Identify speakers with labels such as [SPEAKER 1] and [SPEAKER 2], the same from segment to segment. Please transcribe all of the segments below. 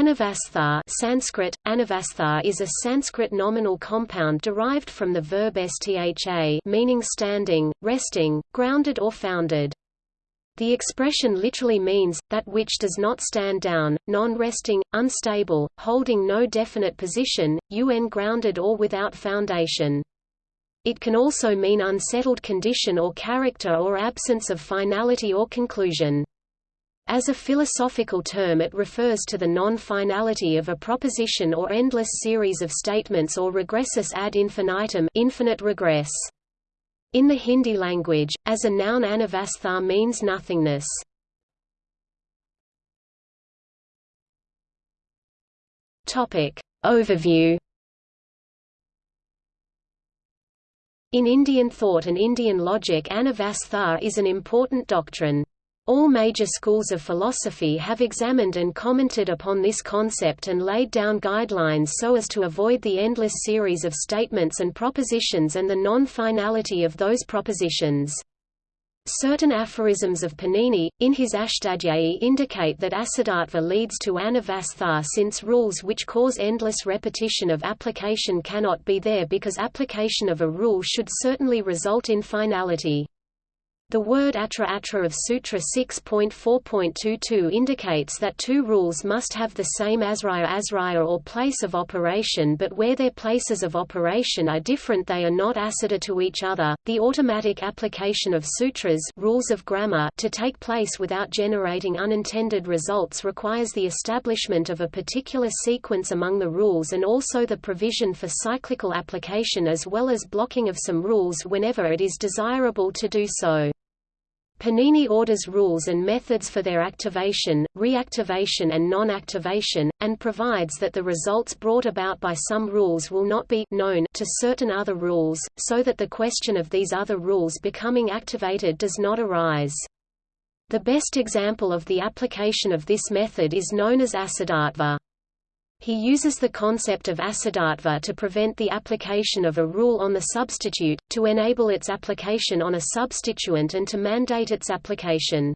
[SPEAKER 1] Anavastha Sanskrit, anavastha is a Sanskrit nominal compound derived from the verb stha meaning standing, resting, grounded or founded. The expression literally means, that which does not stand down, non-resting, unstable, holding no definite position, un grounded or without foundation. It can also mean unsettled condition or character or absence of finality or conclusion. As a philosophical term it refers to the non-finality of a proposition or endless series of statements or regressus ad infinitum infinite regress. In the Hindi language, as a noun anavastha means nothingness. Overview In Indian thought and Indian logic anavastha is an important doctrine. All major schools of philosophy have examined and commented upon this concept and laid down guidelines so as to avoid the endless series of statements and propositions and the non-finality of those propositions. Certain aphorisms of Panini, in his Ashtadhyayi indicate that Asiddhatva leads to Anavastha since rules which cause endless repetition of application cannot be there because application of a rule should certainly result in finality. The word atra atra of Sutra 6.4.22 indicates that two rules must have the same asraya asraya or place of operation but where their places of operation are different they are not asiddha to each other. The automatic application of sutras rules of grammar to take place without generating unintended results requires the establishment of a particular sequence among the rules and also the provision for cyclical application as well as blocking of some rules whenever it is desirable to do so. Panini orders rules and methods for their activation, reactivation and non-activation, and provides that the results brought about by some rules will not be known to certain other rules, so that the question of these other rules becoming activated does not arise. The best example of the application of this method is known as Asiddhatva. He uses the concept of asiddhatva to prevent the application of a rule on the substitute, to enable its application on a substituent and to mandate its application.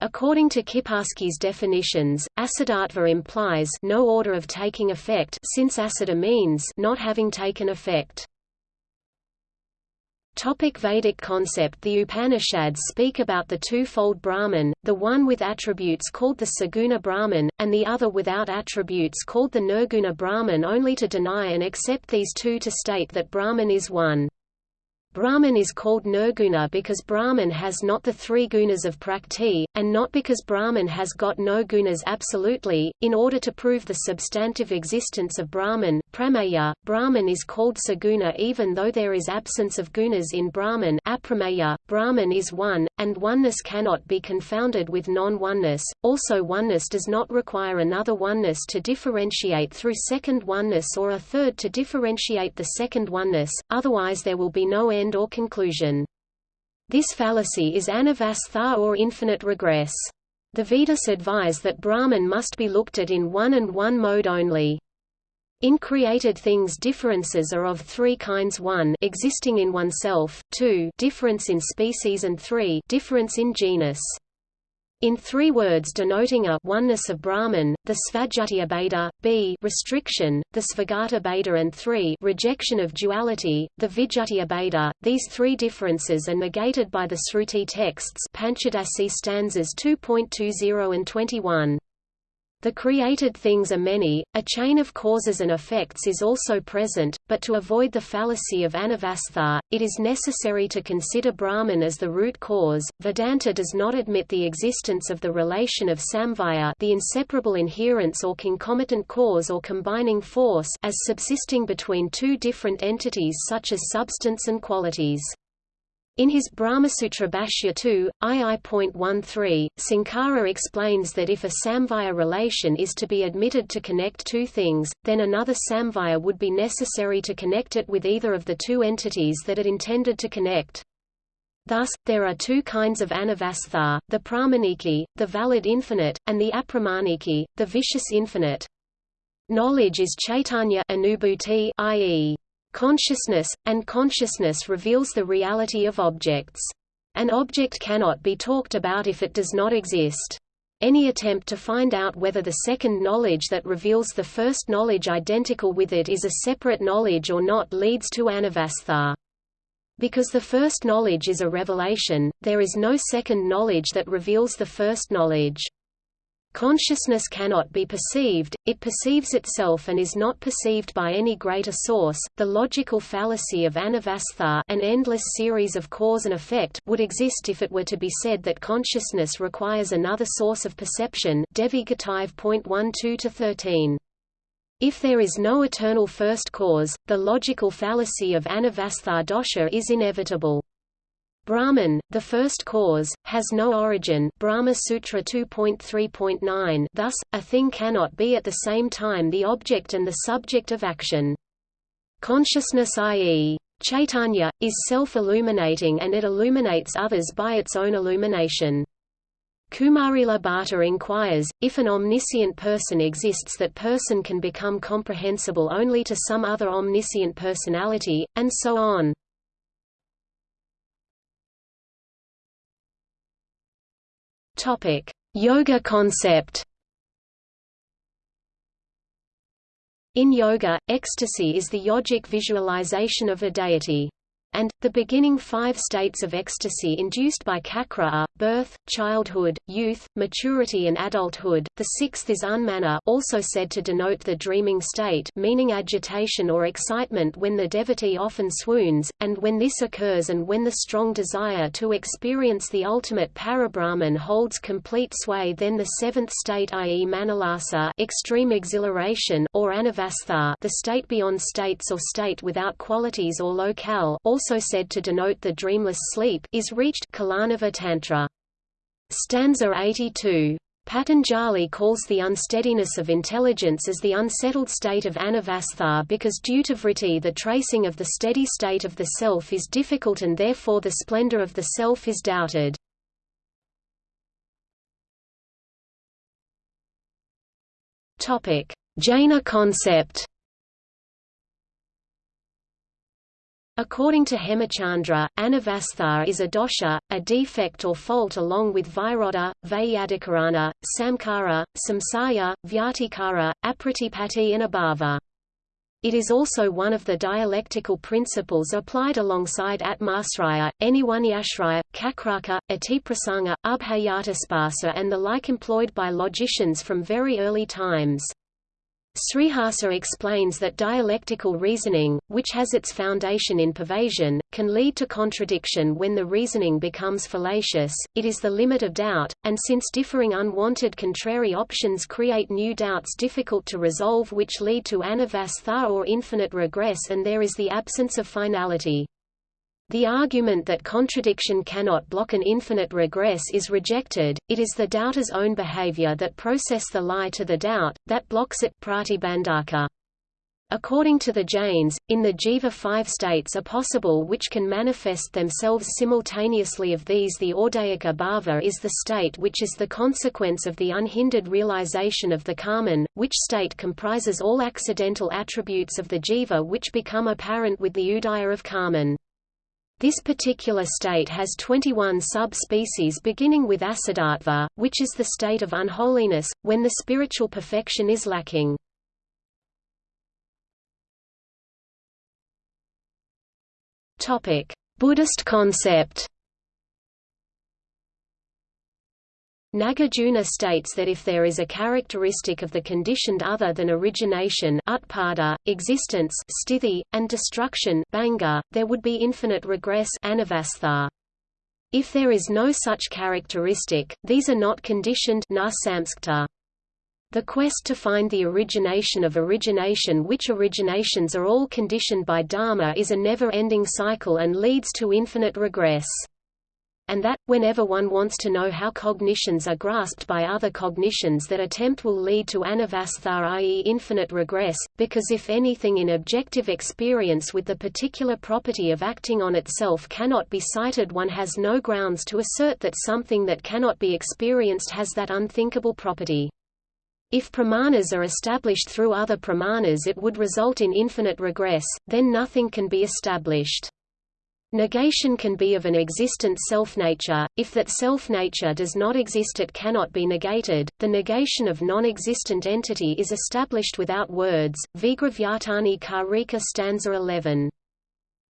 [SPEAKER 1] According to Kiparsky's definitions, asiddhatva implies no order of taking effect since asiddha means not having taken effect. Topic Vedic concept The Upanishads speak about the two-fold Brahman, the one with attributes called the Saguna Brahman, and the other without attributes called the Nirguna Brahman only to deny and accept these two to state that Brahman is one. Brahman is called nirguna because Brahman has not the three gunas of prakriti, and not because Brahman has got no gunas absolutely. In order to prove the substantive existence of Brahman, prameya, Brahman is called saguna even though there is absence of gunas in Brahman. Aprameya, Brahman is one, and oneness cannot be confounded with non-oneness. Also, oneness does not require another oneness to differentiate through second oneness or a third to differentiate the second oneness. Otherwise, there will be no end end or conclusion. This fallacy is anavastha or infinite regress. The Vedas advise that Brahman must be looked at in one and one mode only. In created things differences are of three kinds 1 existing in oneself, 2 difference in species and 3 difference in genus. In three words denoting a oneness of Brahman, the Svajatiabheda, b restriction, the Svagata and 3 rejection of duality, the Vijatiabheda, these three differences are negated by the Sruti texts Panchadasi stanzas 2.20 and 21. The created things are many, a chain of causes and effects is also present, but to avoid the fallacy of anavastha, it is necessary to consider Brahman as the root cause. Vedanta does not admit the existence of the relation of samavaya the inseparable inherence or concomitant cause or combining force as subsisting between two different entities such as substance and qualities. In his Brahmasutra Bhashya 2, II.13, Sankara explains that if a samavaya relation is to be admitted to connect two things, then another samavaya would be necessary to connect it with either of the two entities that it intended to connect. Thus, there are two kinds of anavastha, the pramaniki, the valid infinite, and the apramaniki, the vicious infinite. Knowledge is chaitanya i.e consciousness, and consciousness reveals the reality of objects. An object cannot be talked about if it does not exist. Any attempt to find out whether the second knowledge that reveals the first knowledge identical with it is a separate knowledge or not leads to anavastha. Because the first knowledge is a revelation, there is no second knowledge that reveals the first knowledge. Consciousness cannot be perceived, it perceives itself and is not perceived by any greater source. The logical fallacy of anavastha an endless series of cause and effect would exist if it were to be said that consciousness requires another source of perception Devi 13 If there is no eternal first cause, the logical fallacy of anavastha dosha is inevitable. Brahman, the first cause, has no origin Brahma Sutra 2.3.9 thus, a thing cannot be at the same time the object and the subject of action. Consciousness i.e. Chaitanya, is self-illuminating and it illuminates others by its own illumination. Kumarila Bhatta inquires, if an omniscient person exists that person can become comprehensible only to some other omniscient personality, and so on.
[SPEAKER 2] Topic: Yoga concept.
[SPEAKER 1] In yoga, ecstasy is the yogic visualization of a deity and, the beginning five states of ecstasy induced by cakra are, birth, childhood, youth, maturity and adulthood, the sixth is unmana also said to denote the dreaming state meaning agitation or excitement when the devotee often swoons, and when this occurs and when the strong desire to experience the ultimate parabrahman holds complete sway then the seventh state i.e. manalasa extreme exhilaration or anavastha the state beyond states or state without qualities or locale also also said to denote the dreamless sleep, is reached Kularnava Tantra. Stanza 82. Patanjali calls the unsteadiness of intelligence as the unsettled state of anavastha because due to vritti the tracing of the steady state of the self is difficult and therefore the splendor of the self is doubted. Jaina concept
[SPEAKER 2] According to Hemachandra, anavastha is a dosha, a defect or fault along with virodha, vyadikarana, samkara, samsaya, vyatikara, apratipatti and abhava. It is also one of the dialectical principles applied alongside atmasraya, anyunyashraya, kakraka, atiprasanga, ubhayataspasa and the like employed by logicians from very early times. Sriharsha explains that dialectical reasoning, which has its foundation in pervasion, can lead to contradiction when the reasoning becomes fallacious, it is the limit of doubt, and since differing unwanted contrary options create new doubts difficult to resolve which lead to anavastha or infinite regress and there is the absence of finality. The argument that contradiction cannot block an infinite regress is rejected, it is the doubter's own behavior that process the lie to the doubt, that blocks it Prati pratibandhaka. According to the Jains, in the jiva five states are possible which can manifest themselves simultaneously of these the audayika bhava is the state which is the consequence of the unhindered realization of the karman, which state comprises all accidental attributes of the jiva which become apparent with the udaya of karman. This particular state has 21 sub-species beginning with asiddhatva, which is the state of unholiness, when the spiritual perfection is lacking. Buddhist concept Nagarjuna states that if there is a characteristic of the conditioned other than origination utpada, existence sthiti, and destruction bhanga, there would be infinite regress anavastha. If there is no such characteristic, these are not conditioned The quest to find the origination of origination which originations are all conditioned by dharma is a never-ending cycle and leads to infinite regress and that, whenever one wants to know how cognitions are grasped by other cognitions that attempt will lead to anavastha i.e. infinite regress, because if anything in objective experience with the particular property of acting on itself cannot be cited one has no grounds to assert that something that cannot be experienced has that unthinkable property. If pramanas are established through other pramanas it would result in infinite regress, then nothing can be established.
[SPEAKER 1] Negation can be of an existent self-nature, if that self-nature does not exist it cannot be negated. The negation of non-existent entity is established without words. Vigrahavyavartani Karika stanza 11.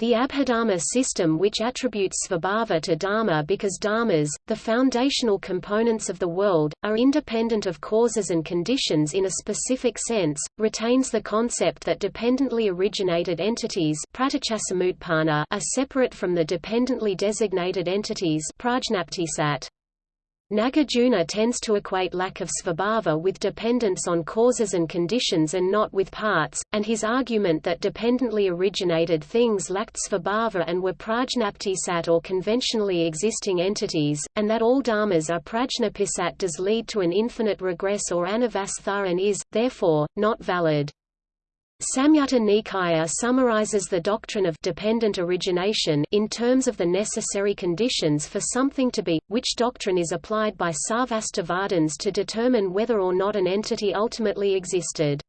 [SPEAKER 1] The Abhidharma system which attributes svabhava to dharma because dharmas, the foundational components of the world, are independent of causes and conditions in a specific sense, retains the concept that dependently originated entities are separate from the dependently designated entities prajnaptisat. Nagarjuna tends to equate lack of svabhava with dependence on causes and conditions and not with parts, and his argument that dependently originated things lacked svabhava and were prajnaptisat or conventionally existing entities, and that all dharmas are prajnaptisat does lead to an infinite regress or anavastha and is, therefore, not valid. Samyutta Nikaya summarizes the doctrine of dependent origination in terms of the necessary conditions for something to be, which doctrine is applied by Sarvastivadins to determine whether or not an entity ultimately existed.